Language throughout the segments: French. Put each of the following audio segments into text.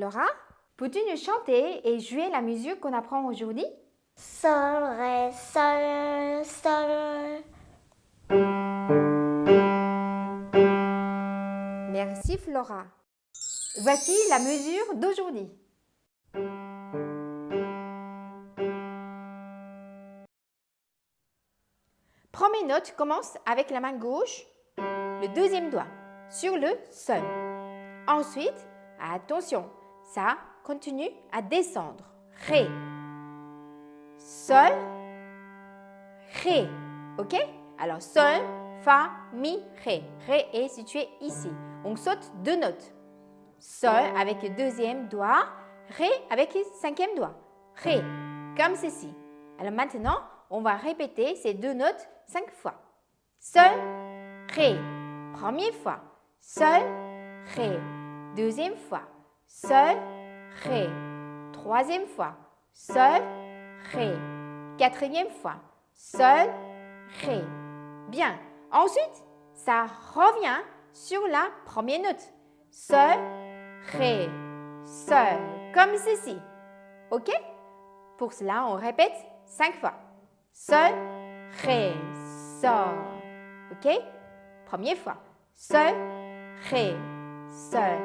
Flora, peux-tu nous chanter et jouer la musique qu'on apprend aujourd'hui? Sol, Ré, Sol, Sol. Merci Flora. Voici la mesure d'aujourd'hui. Première note commence avec la main gauche, le deuxième doigt, sur le sol. Ensuite, attention, ça continue à descendre. Ré. Sol. Ré. OK? Alors, sol, fa, mi, ré. Ré est situé ici. On saute deux notes. Sol avec le deuxième doigt, Ré avec le cinquième doigt. Ré, comme ceci. Alors maintenant, on va répéter ces deux notes cinq fois. Sol, Ré. Première fois. Sol, Ré. Deuxième fois. Sol, Ré. Troisième fois. Sol, Ré. Quatrième fois. Sol, Ré. Bien. Ensuite, ça revient sur la première note. Sol, Ré, Sol, comme ceci. OK? Pour cela, on répète cinq fois. Sol, Ré, Sol. OK? Première fois. Sol, Ré, Sol.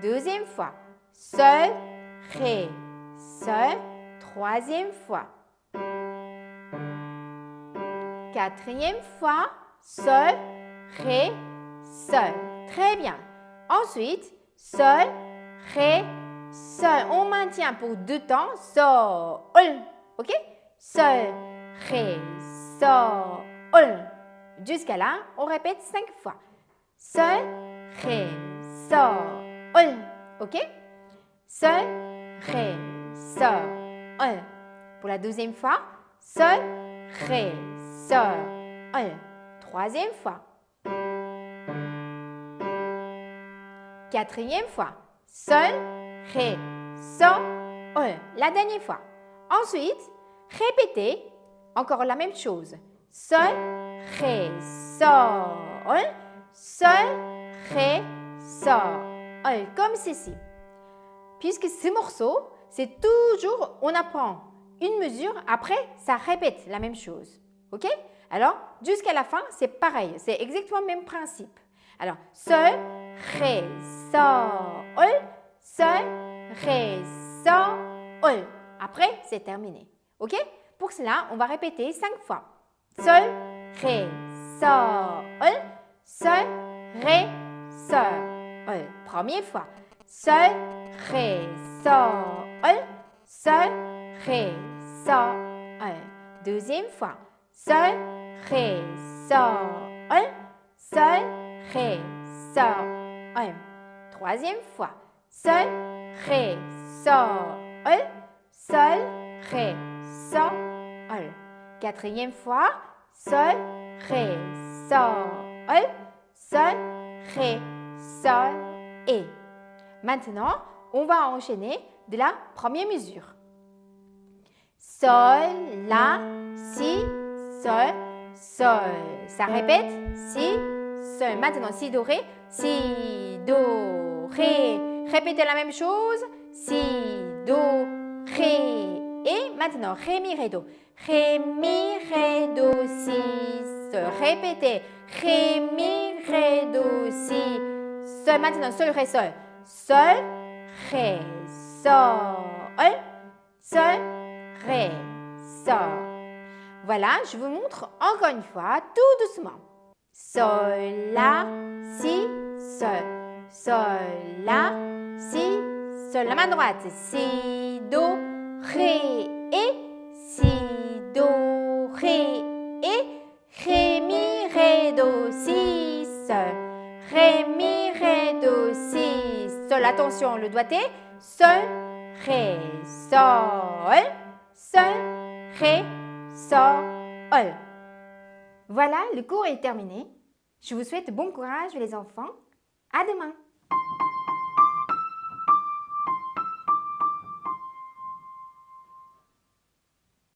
Deuxième fois. Sol, Ré, Sol. Troisième fois. Quatrième fois. Sol, Ré, Sol. Très bien. Ensuite, Sol, Ré, Sol. On maintient pour deux temps. Sol. OK? Sol, Ré, Sol. Jusqu'à là, on répète cinq fois. Sol, Ré, Sol. OK? Sol, Ré, Sol. Pour la deuxième fois, Sol, Ré, Sol. Troisième fois. Quatrième fois. Sol, Ré, Sol. La dernière fois. Ensuite, répétez encore la même chose. Sol, Ré, Sol. Sol, Ré, Sol. Comme ceci. Puisque ce morceau, c'est toujours, on apprend une mesure, après, ça répète la même chose. OK? Alors, jusqu'à la fin, c'est pareil. C'est exactement le même principe. Alors, Sol, Ré, Sol. Sol, Ré, Sol. Après, c'est terminé. OK? Pour cela, on va répéter cinq fois. Sol, Ré, Sol. Sol, Ré, Sol. Première fois. Sol, Ré, Sol. Sol, Ré, Sol. Deuxième fois. Sol, Ré, Sol. Sol, Ré, Sol. Troisième fois. Sol, Ré, Sol. Sol, Ré, Sol. Quatrième fois. Sol, Ré, Sol. Sol, Ré, Sol et. Maintenant, on va enchaîner de la première mesure. Sol, La, Si, Sol, Sol. Ça répète Si, Sol. Maintenant, Si, Do, Ré, Si, Do, Ré. Répétez la même chose. Si, Do, Ré. Et maintenant, Ré, Mi, Ré, Do. Ré, Mi, Ré, Do, Si, Sol. Répétez. Ré, Mi, Ré, Do, Si, Sol. Maintenant, Sol, Ré, Sol. Sol, Ré, Sol. Sol, Ré, Sol. Voilà, je vous montre encore une fois, tout doucement. Sol, La, Si, Sol. Sol, La, Si, Sol. La main droite, Si, Do, Ré, et. Attention, le doigté. Sol, Ré, Sol. Sol, Ré, Sol. Voilà, le cours est terminé. Je vous souhaite bon courage les enfants. À demain.